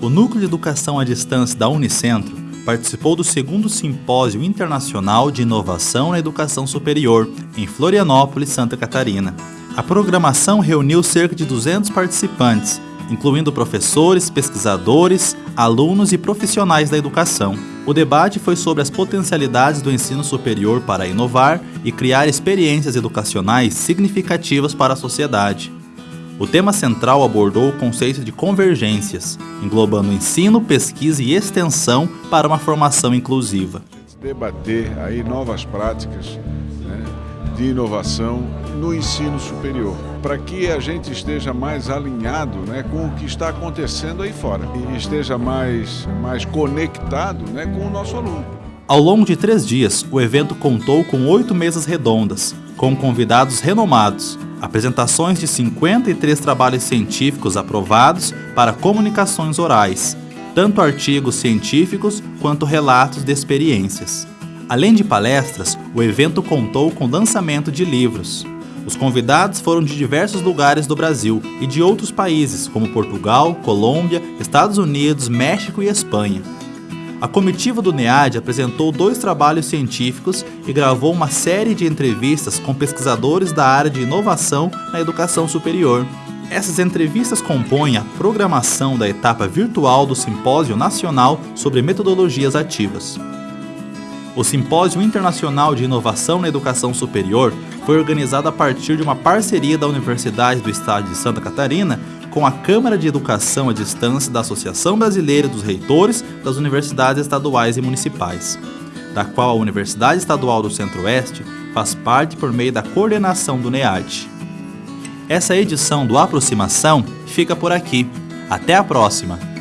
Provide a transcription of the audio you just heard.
O Núcleo de Educação à Distância da Unicentro participou do segundo Simpósio Internacional de Inovação na Educação Superior, em Florianópolis, Santa Catarina. A programação reuniu cerca de 200 participantes, incluindo professores, pesquisadores, alunos e profissionais da educação. O debate foi sobre as potencialidades do ensino superior para inovar e criar experiências educacionais significativas para a sociedade. O tema central abordou o conceito de convergências, englobando ensino, pesquisa e extensão para uma formação inclusiva. Debater aí novas práticas né, de inovação no ensino superior, para que a gente esteja mais alinhado né, com o que está acontecendo aí fora e esteja mais, mais conectado né, com o nosso aluno. Ao longo de três dias, o evento contou com oito mesas redondas, com convidados renomados, apresentações de 53 trabalhos científicos aprovados para comunicações orais, tanto artigos científicos quanto relatos de experiências. Além de palestras, o evento contou com lançamento de livros. Os convidados foram de diversos lugares do Brasil e de outros países, como Portugal, Colômbia, Estados Unidos, México e Espanha. A comitiva do NEAD apresentou dois trabalhos científicos e gravou uma série de entrevistas com pesquisadores da área de inovação na educação superior. Essas entrevistas compõem a programação da etapa virtual do Simpósio Nacional sobre Metodologias Ativas. O Simpósio Internacional de Inovação na Educação Superior foi organizado a partir de uma parceria da Universidade do Estado de Santa Catarina com a Câmara de Educação à Distância da Associação Brasileira dos Reitores das Universidades Estaduais e Municipais, da qual a Universidade Estadual do Centro-Oeste faz parte por meio da coordenação do NEAD. Essa edição do Aproximação fica por aqui. Até a próxima!